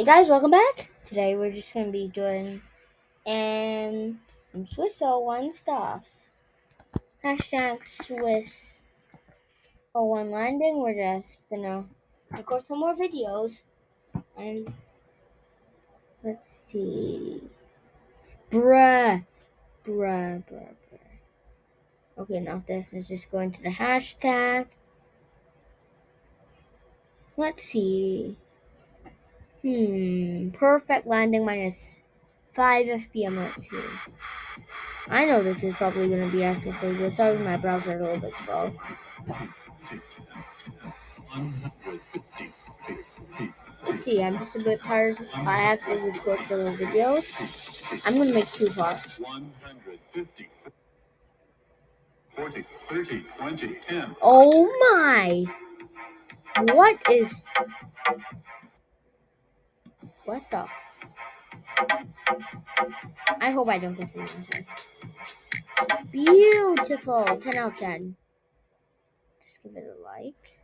Hey guys, welcome back. Today we're just gonna be doing um Swiss 01 stuff. Hashtag Swiss 01 landing. We're just gonna record some more videos and let's see. Bruh. Bruh, bruh, bruh. Okay, now this is just going to the hashtag. Let's see. Hmm. Perfect landing minus 5 FPM. Let's see. I know this is probably going to be actually pretty good. Sorry, my browser a little bit slow. Let's see, I'm just a bit tired. I have to record for the videos. I'm going to make two parts. 150. 40, 30, 20, 10. Oh my! What is... What the... I hope I don't get to Beautiful. 10 out of 10. Just give it a like.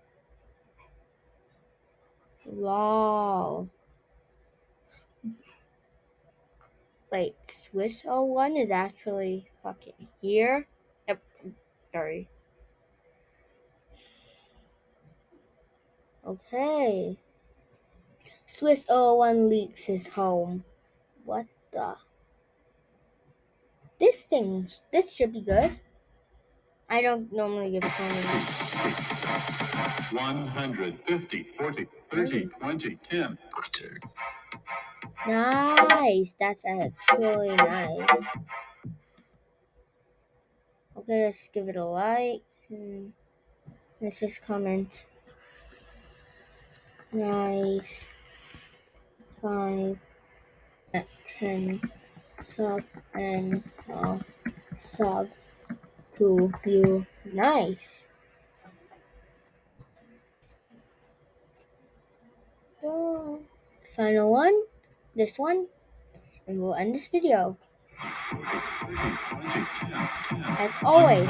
Lol. Wait, Swiss 01 is actually fucking here? Yep. Sorry. Okay. Swiss 01 leaks his home. What the? This thing, this should be good. I don't normally give comments. 150, 40, 30, 20, 10. Nice. That's actually nice. Okay, let's give it a like. Hmm. Let's just comment. Nice. Five. Ten. Sub and uh, sub to you. Nice. The final one, this one, and we'll end this video. As always,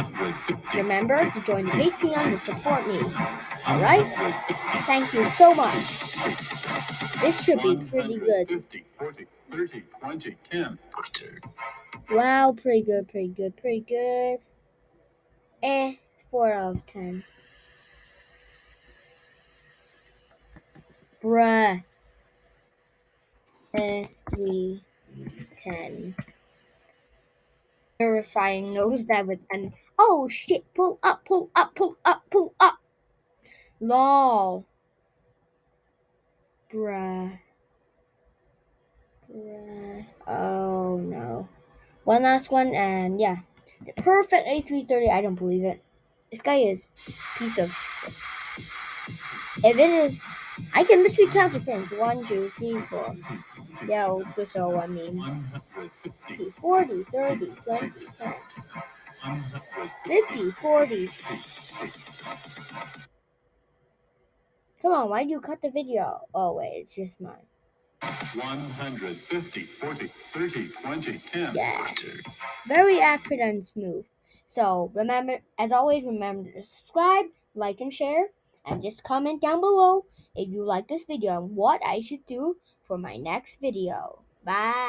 remember to join the Patreon to support me. Alright? Thank you so much. This should be pretty good. 30, 20, 10. Wow, pretty good, pretty good, pretty good. Eh, 4 out of 10. Bruh. Eh, 3, 10. Terrifying nose that with an oh shit, pull up, pull up, pull up, pull up. Lol. Bruh. Bruh. Oh no. One last one and yeah. The perfect A330, I don't believe it. This guy is piece of If it is, I can literally count the frames. One, two, three, four. Yeah, just all I mean. 40, 30, 20, 10. 50, 40. Come on, why do you cut the video? Oh, wait, it's just mine. 150, 40, 30, 20, 10. Yeah. Very accurate and smooth. So remember, as always, remember to subscribe, like, and share. And just comment down below if you like this video and what I should do for my next video. Bye.